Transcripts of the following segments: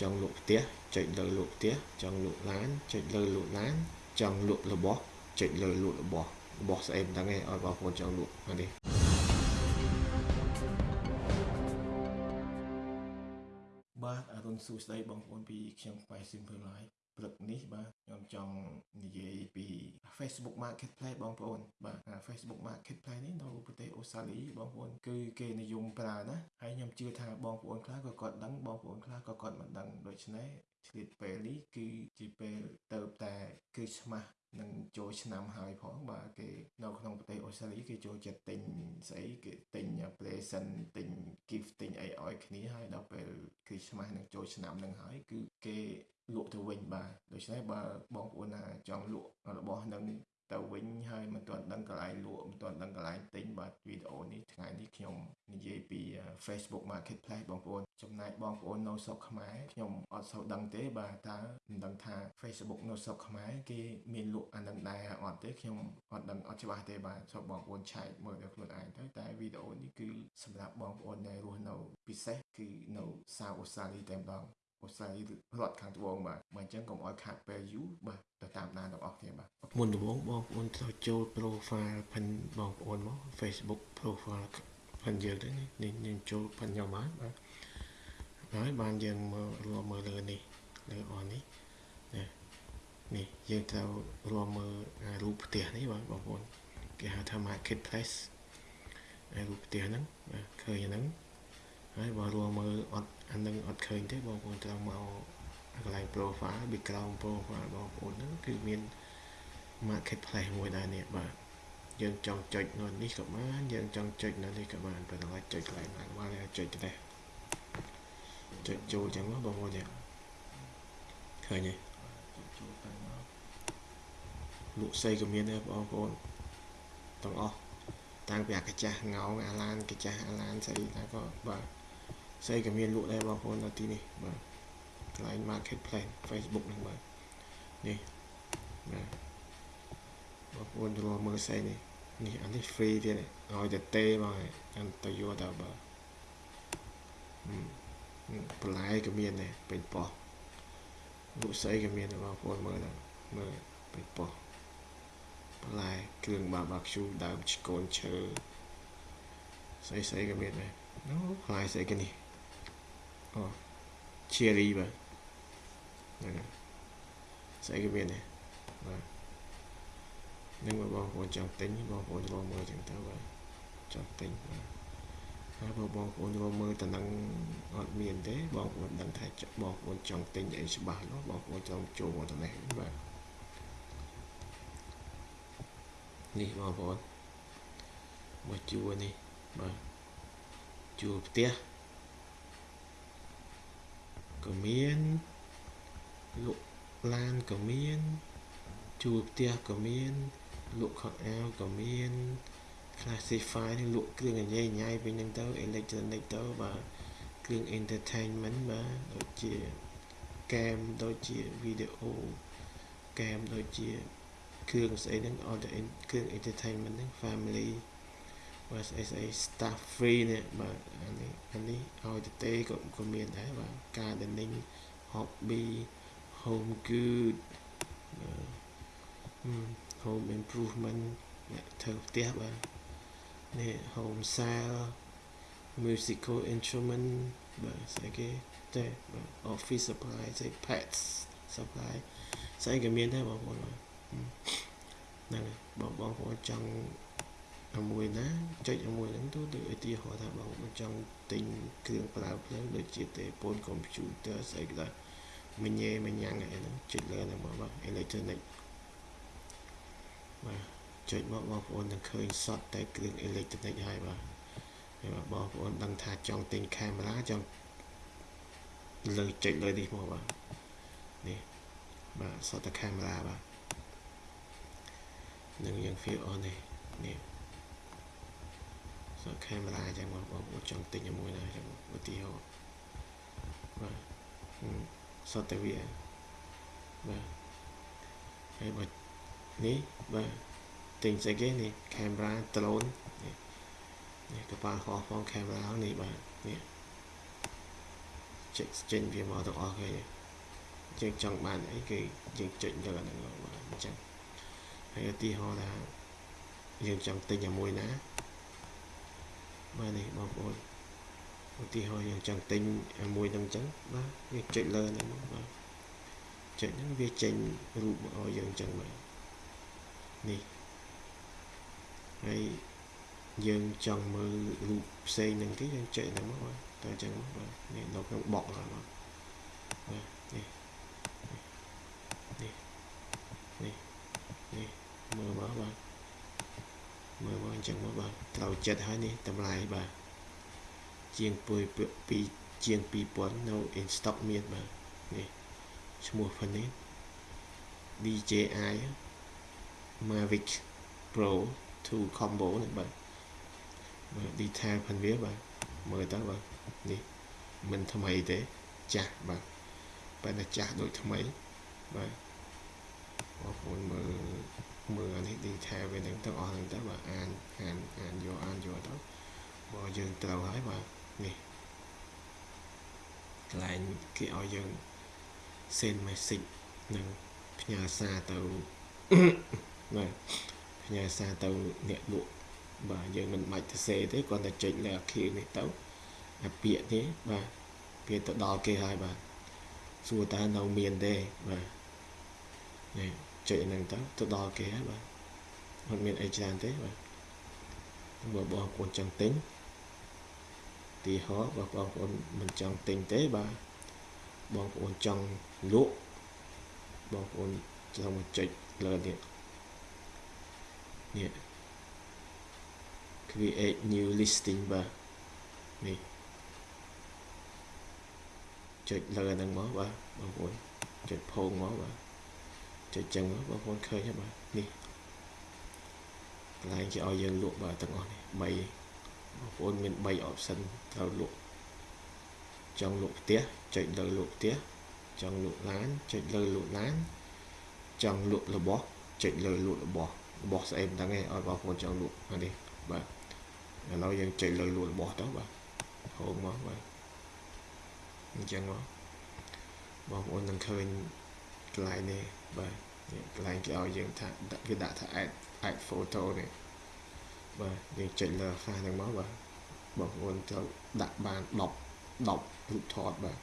ចង់លក់ផ្ទះចុចលើលក់ផ្ទះចង់លក់ឡានចុចលើលក់ឡានចង់លក់របស់ចុចលើលក់របស់របស់ស្អីមិនដឹងទេឲ្យបងប្អូនចង់លក់នេះបាទអរុនសួស្តីបងប្អូនពីខ្ញុំផ្នែក Simple Life ព្រឹកនេះបាទខ្ញុំចង់និយាយពី Facebook Marketplace បងប្អូនបាទ Facebook Marketplace នេះនៅប្រទេសអូស្ត្រាលីបងប្អូនគឺគេនិយមប្រើណា ហើយខ្ញុំជឿថាបងប្អូនខ្លះក៏គាត់ដឹងបងប្អូនខ្លះក៏គាត់មិនដឹងដូច្នេះឆ្លៀតពេលនេះគឺជាពេលទៅតែគឺឆ្មាស់នឹងចូលឆ្នាំហើយផងបាទគេនៅក្នុងប្រទេសអូស្ត្រាលីគេចូលចិត្តទិញស្អីគេទិញ present ទិញ gift ទិញអីឲ្យគ្នាហើយដល់ពេលគឺឆ្មាស់នឹងចូលឆ្នាំនឹងហើយគឺគេលក់ទៅវិញបាទដូច្នេះបើបងប្អូនណាចង់លក់របស់នឹង ទៅវិញហើយមិនទាន់ដឹងកន្លែងលក់មិនទាន់ដឹងកន្លែងទិញបាទវីដេអូនេះថ្ងៃនេះខ្ញុំនិយាយពី Facebook Marketplace បងប្អូនចំណែកបងប្អូននៅស្រុកខ្មែរខ្ញុំអត់សូវដឹងទេបាទតើមិនដឹងថា Facebook នៅស្រុកខ្មែរគេមានលក់អានឹងដែរអត់ទេខ្ញុំអត់ដឹងអត់ច្បាស់ទេបាទសូមបងប្អូនឆែកមើលដល់ខ្លួនឯងទៅតែវីដេអូនេះគឺសម្រាប់បងប្អូនដែលរស់នៅពិសេសគឺនៅសាវអូស្ត្រាលីតែម្ដងអូស្ត្រាលីរដ្ឋខាងត្បូងបាទបើអញ្ចឹងកុំឲ្យខាតពេលយូរបាទ មុនដំបូងបងប្អូនត្រូវចូល profile ផិនបងប្អូនមក Facebook profile ផិនយើងទៅនេះយើងចូលផិនខ្ញុំហើយបាទហើយបានយើងមើលរួមមើលលើនេះលើអននេះនេះនេះយើងត្រូវរួមមើលរូបផ្ទះនេះបាទបងប្អូនគេហៅថា marketplace រូបផ្ទះហ្នឹងបាទឃើញហ្នឹងហើយបើរួមមើលអត់អានឹងអត់ឃើញទេបងប្អូនត្រូវមកកន្លែង profile background profile បងប្អូនហ្នឹងគឺមាន marketplace មួយដែរនេះបាទយើងចង់ចុចនៅនេះក៏បានយើងចង់ចុចនៅនេះក៏បានប៉ុន្តែចុចកន្លែងណាបានចុចទៅចុចចូលចឹងបងប្អូនចាឃើញទេលក់ស្អីក៏មានដែរបងប្អូនទាំងអស់តាំងពីអាកាចាស់ងោងអាឡានកាចាស់អាឡានស្អីតែក៏បាទស្អីក៏មានលក់ដែរបងប្អូននៅទីនេះបាទកន្លែង marketplace Facebook ហ្នឹងបាទនេះបាទ បងប្អូនរកមើលស្អីនេះនេះអានេះ free ទៀតឲ្យតែទេមកអានទៅយកទៅបាទបន្លែក៏មានដែរពេញប៉ោះលក់ស្អីក៏មានដែរបងប្អូនមើលទៅមើលពេញប៉ោះបន្លែគ្រឿង barbecue ដើមឆ្កូនឈើស្អីស្អីក៏មានដែរអូផ្លែស្អីគេនេះអូ cherry បាទហ្នឹងស្អីក៏មានដែរបាទ នឹងបងប្អូនចង់ទិញបងប្អូនចូលមើលចឹងទៅបាទចង់ទិញបាទហើយបើបងប្អូនចូលមើលតំណឹងអត់មានទេបងប្អូនដឹងថាបងប្អូនចង់ទិញអីច្បាស់នោះបងប្អូនចង់ចូលមកតំណេះបាទនេះបងប្អូនមកជួនេះបាទជួផ្ទះក៏មានលក់ឡានក៏មានជួផ្ទះក៏មាន លក់ខោអាវក៏មាន classify នេះលក់គ្រឿងអញ្ញៃញ៉ៃវិញហ្នឹងទៅ electronic ទៅបាទគ្រឿង entertainment បាទដូចជា game ដូចជា video game ដូចជាគ្រឿងស្អីហ្នឹងអត់តែគ្រឿង entertainment ហ្នឹង family បាទស្អីស្អី staff free នេះបាទអានេះអានេះឲ្យទៅទេក៏ក៏មានដែរបាទ gardening hobby home good home improvement អ្នកធ្វើផ្ទះបាទនេះ home sale musical instrument បាទស្អីគេតែបាទ office supply ស្អី pets supply ស្អីក៏មានដែរបងប្អូនបាទហ្នឹងបងបងប្អូនចង់មួយណាចុចមួយហ្នឹងទៅដូចឧទាហរណ៍ថាបងប្អូនចង់ទិញគ្រឿងប្រើភ្លើងដូចជាទេពូនកុំព្យូទ័រស្អីក៏ដោយមញ៉េមញ៉ាំងអីហ្នឹងចុចលើហ្នឹងមកបាទ electronic បាទចុចមកបងប្អូននឹងឃើញសតតែគ្រឿង electronic ហើយបាទហើយបងប្អូនដឹងថាចង់ទិញកាមេរ៉ាចង់លើចុចលើនេះមកបាទនេះបាទសតតែកាមេរ៉ាបាទនឹងយើង feel on នេះនេះសតកាមេរ៉ាចឹងបងប្អូនចង់ទិញមួយណាចឹងឧទាហរណ៍បាទសតតែវាបាទហើយបើ នេះបាទទិញស្អីគេនេះកាមេរ៉ា drone នេះនេះកប៉ាល់ហោះផងកាមេរ៉ានេះបាទនេះចេញចេញវាមកទាំងអស់គេយើងចង់បានអីគេយើងចុចយកអាហ្នឹងមកអញ្ចឹងហើយឧទាហរណ៍ថាយើងចង់ទិញអាមួយណាបាទនេះបងប្អូនឧទាហរណ៍យើងចង់ទិញអាមួយហ្នឹងអញ្ចឹងបាទយើងចុចលើហ្នឹងបាទចុចហ្នឹងវាចេញរូបឲ្យយើងអញ្ចឹងបាទ នេះហើយយើងចង់មើលរូបផ្សេងហ្នឹងគេយើងចុចហ្នឹងមកបាទទៅអញ្ចឹងមកបាទនេះនៅក្នុងបកហ្នឹងមកបាទនេះនេះនេះនេះមើលមកបាទមើលមកអញ្ចឹងមកបាទត្រូវចិត្តហើយនេះតម្លៃបាទជាងពុយពីជាង2000នៅ in stock មានបាទនេះឈ្មោះផានេះ DJI Mavic Pro 2 combo នេះបាទបាទ detail ផានវាបាទមើលទៅបាទនេះមិនថ្មីទេចាស់បាទប៉ុន្តែចាស់ដូចថ្មីបាទបងប្អូនមើលមើលអានេះ detail វានឹងទាំងអស់ហ្នឹងទៅបាទអានអានអានយកអានយកទៅបើយើងត្រូវហើយបាទនេះកន្លែងគេឲ្យយើង send message និងផ្ញើសារទៅ បាទផ្ញើសារទៅអ្នកលក់បាទយើងមិនបាច់ទៅសេទេគ្រាន់តែចុចលើអាខៀវនេះទៅអាពាក្យនេះបាទវាទៅដល់គេហើយបាទសួរតើនៅមានទេបាទនេះចុចហ្នឹងទៅទៅដល់គេហើយបាទអត់មានអីច្រើនទេបាទបើបងប្អូនចង់ទិញទីហោបើបងប្អូនមិនចង់ទិញទេបាទបងប្អូនចង់លក់បងប្អូនចង់មកចុចលើនេះ នេះ create new listing បាទនេះចុចលើហ្នឹងមកបាទបងប្អូនចុចផោងមកបាទចុចចឹងមកបងប្អូនឃើញហើយបាទនេះកន្លែងគេឲ្យយើងលក់បាទទាំងអស់នេះ3បងប្អូនមាន3 option ត្រូវលក់ចង់លក់ផ្ទះចុចលើលក់ផ្ទះចង់លក់ឡានចុចលើលក់ឡានចង់លក់របស់ចុចលើលក់របស់ របស់ស្អីមិនដឹងទេឲ្យបងប្អូនចង់លក់នេះបាទឥឡូវយើងចុចលើលក់របស់ទៅបាទហូបមកបាទអញ្ចឹងមកបងប្អូននឹងឃើញកន្លែងនេះបាទកន្លែងគេឲ្យយើងថាគេដាក់ថា add add photo នេះបាទយើងចុចលើហ្វាសហ្នឹងមកបាទបងប្អូនត្រូវដាក់បាន10 10រូបថតបាទ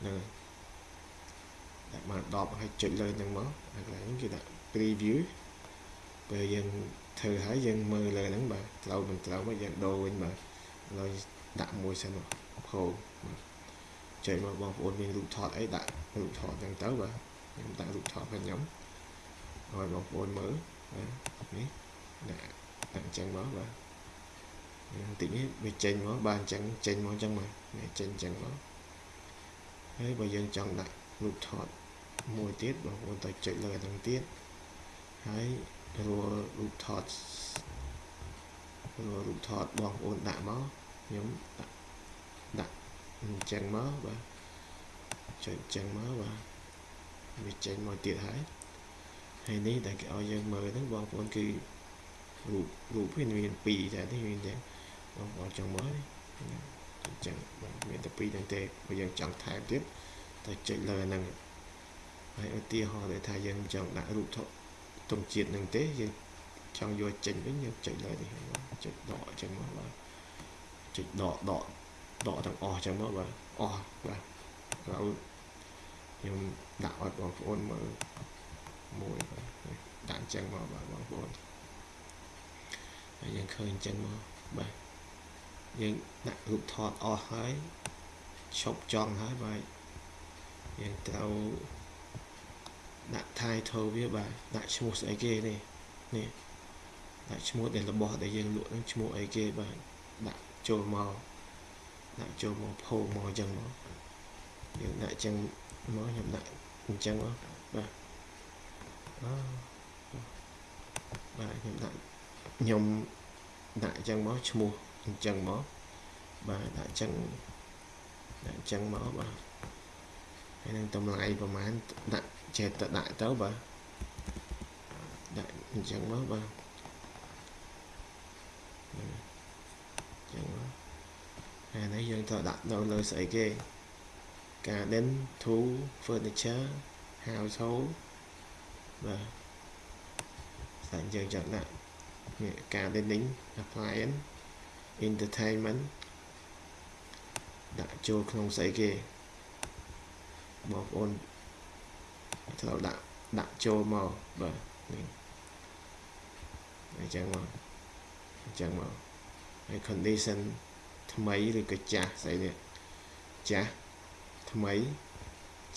ហ្នឹងដាក់បាន10ហើយចុចលើហ្នឹងមកហើយកន្លែងគេដាក់ preview ពេលយើងធ្វើហើយយើងមើលលើហ្នឹងបាទត្រូវមិនត្រូវមកយើងដូរវិញបាទឡើយដាក់មួយសិនមកផូបាទចុចមកបងប្អូនមានរូបថតអីដាក់រូបថតហ្នឹងទៅបាទខ្ញុំដាក់រូបថតរបស់ខ្ញុំឲ្យបងប្អូនមើលបាទនេះដាក់ដាក់អញ្ចឹងមកបាទបន្តិចនេះវាចេញមកបាទអញ្ចឹងចេញមកអញ្ចឹងមកនេះចេញអញ្ចឹងមកហើយបើយើងចង់ដាក់រូបថតមួយទៀតបងប្អូនទៅចុចលើហ្នឹងទៀតហើយ រួរូបថតរួរូបថតបងប្អូនដាក់មកខ្ញុំដាក់ដាក់អញ្ចឹងមកបាទចុចអញ្ចឹងមកបាទវាចេញមកទៀតហើយហើយនេះដែលគេឲ្យយើងមើលហ្នឹងបងប្អូនគឺរូបរូបវាមាន2តែនេះមានតែបងប្អូនចង់មើលអញ្ចឹងបាទមានតែ2តែទេបើយើងចង់ថែមទៀតទៅចុចលើហ្នឹងហើយឧទាហរណ៍ថាយើងចង់ដាក់រូបថត ទង់ជាតិនឹងទេយើងចង់យកចេញវិញយើងចុចលើនេះចុចដកអញ្ចឹងមកបាទចុចដកដកដកទាំងអស់អញ្ចឹងមកបាទអស់បាទហើយខ្ញុំដាក់ឲ្យបងប្អូនមើលមួយបាទដាក់អញ្ចឹងមកបាទបងប្អូនហើយយើងឃើញអញ្ចឹងមកបាទយើងដាក់រូបថតអស់ហើយឈប់ចង់ហើយបាទយើងត្រូវ ដាក់ title វាបាទដាក់ឈ្មោះស្អីគេនេះនេះដាក់ឈ្មោះដែលរបស់ដែលយើងលក់នឹងឈ្មោះអីគេបាទដាក់ចូលមកដាក់ចូលមកផូមកអញ្ចឹងមកយើងដាក់អញ្ចឹងមកខ្ញុំដាក់អញ្ចឹងមកបាទអូបាទខ្ញុំដាក់ខ្ញុំដាក់អញ្ចឹងមកឈ្មោះអញ្ចឹងមកបាទដាក់អញ្ចឹងដាក់អញ្ចឹងមកបាទហើយនឹងតម្លៃប្រហែលដាក់ ចេះតែដាក់ទៅបាទដាក់អញ្ចឹងមកបាទអញ្ចឹងមកហើយនេះយើងត្រូវដាក់នៅលើស្អីគេ garden tool furniture household បាទតែយើងចង់ដាក់នេះ gardening appliance entertainment ដាក់ចូលក្នុងស្អីគេបងប្អូន ត្រូវដាក់ដាក់ចូលមកបាទនេះអញ្ចឹងមកអញ្ចឹងមកហើយ condition ថ្មីឬក៏ចាស់ស្អីនេះចាស់ថ្មី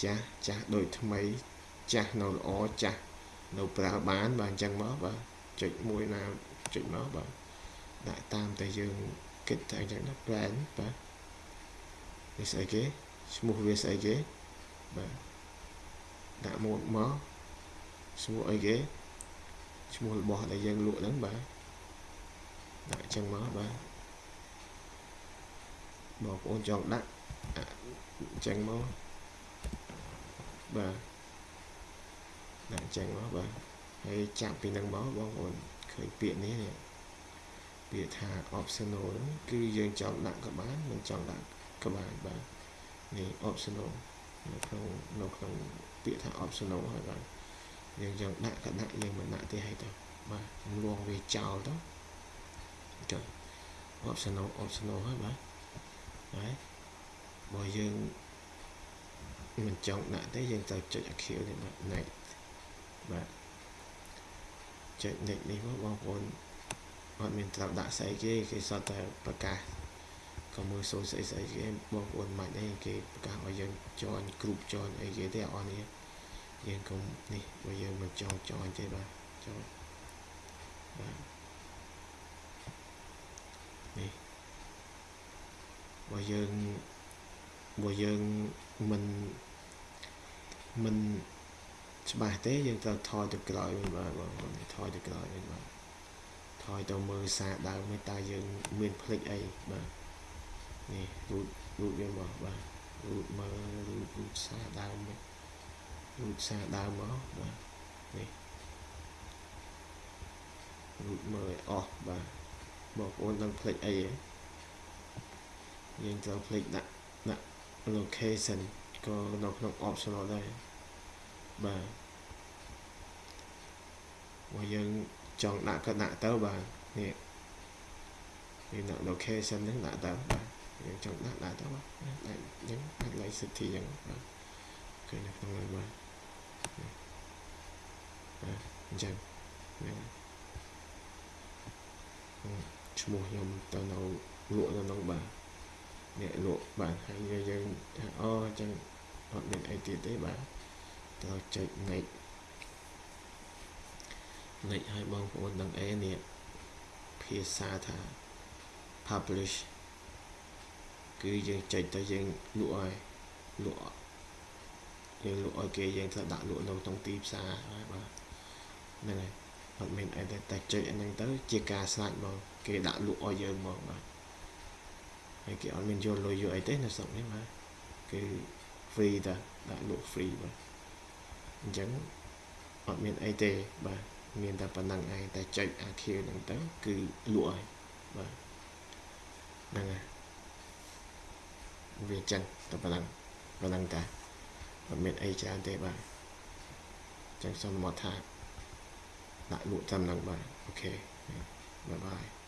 ចាស់ចាស់ដូចថ្មី ចាស់នៅល្អចាស់នៅប្រើបានបាទអញ្ចឹងមកបាទចុចមួយណាចុចមកបាទដាក់តាមតែយើងគិតតែអញ្ចឹងណា plan បាទនេះស្អីគេឈ្មោះវាស្អីគេបាទ ដាក់ម៉ូតមកឈ្មោះអីគេឈ្មោះរបស់ដែលយើងលក់ហ្នឹងបាទដាក់អញ្ចឹងមកបាទបងប្អូនចង់ដាក់អញ្ចឹងមកបាទដាក់អញ្ចឹងមកបាទហើយចាប់ពីនឹងមកបងប្អូនឃើញពាក្យនេះនេះពាក្យថា optional ហ្នឹងគឺយើងចង់ដាក់ក៏បានមិនចង់ដាក់ក៏បានបាទនេះ optional នៅក្នុងនៅក្នុងពាក្យថា optional ហើយបាទយើងចង់ដាក់ក៏ដាក់យើងមិនដាក់ទេហើយទៅបាទខ្ញុំលងវាចោលទៅចុះ optional optional ហើយបាទហើយបើយើងមិនចង់ដាក់ទេយើងត្រូវចុចអាខៀវនេះបាទ next បាទចុច next នេះមកបងប្អូនអត់មានត្រូវដាក់ស្អីគេគេសតតែប្រកាស ក៏មើលសូស្អីស្អីគេបងប្អូនមិនអីគេប្រកាសឲ្យយើងចន់គ្រប់ចន់អីគេទេអត់នេះយើងកុំនេះបើយើងមិនចង់ចន់ទេបាទចន់បាទនេះបើយើងបើយើងមិនមិនច្បាស់ទេយើងត្រូវថយទៅក្រោយវិញបាទបងប្អូនថយទៅក្រោយវិញបាទថយទៅមើលសារដើមនេះតើយើងមានផ្លិចអីបាទ នេះរូតរូតវាមកបាទរូតមើលរូតរូតសារដើមនេះរូតសារដើមមកបាទនេះរូតមើលឲ្យអស់បាទបងប្អូនដឹងផ្លិចអីទេយើងត្រូវផ្លេចដាក់ដាក់ location ក៏នៅក្នុង optional ដែរបាទបើយើងចង់ដាក់ក៏ដាក់ទៅបាទនេះនេះដាក់ location ហ្នឹងដាក់ទៅបាទយើង ចង់ដាក់ដាក់ទៅបាទដាក់អញ្ចឹងដាក់ like city អញ្ចឹងបាទឃើញនៅក្នុងហ្នឹងបាទបាទអញ្ចឹងហ្នឹងឈ្មោះខ្ញុំទៅនៅលក់នៅក្នុងបាទអ្នកលក់បាទហើយយើងថាអូអញ្ចឹងអត់មានអីទៀតទេបាទត្រូវចុច next next ឲ្យបងប្អូនដឹងអីនេះភាសាថា publish គឺយើងចុចទៅយើងលក់ឲ្យលក់យើងលក់ឲ្យគេយើងត្រូវដាក់លក់នៅក្នុងទីផ្សារហើយបាទហ្នឹងហើយអត់មានអីទេតែចុចអាហ្នឹងទៅជាការស្លាច់មកគេដាក់លក់ឲ្យយើងមកបាទហើយគេអត់មានយកលុយយកអីទេនៅស្រុកនេះបាទគឺ free តាដាក់លក់ free បាទអញ្ចឹងអត់មានអីទេបាទមានតែប៉ុណ្្នឹងឯងតែចុចអាខៀវហ្នឹងទៅគឺលក់ហើយបាទហ្នឹងហើយ វាចឹងតែប៉ុណ្្នឹងប៉ុណ្្នឹងតាអត់មានអីច្រើនទេបាទចឹងសូមមកថាដាក់លក់តាមហ្នឹងបាទអូខេបាយបាយ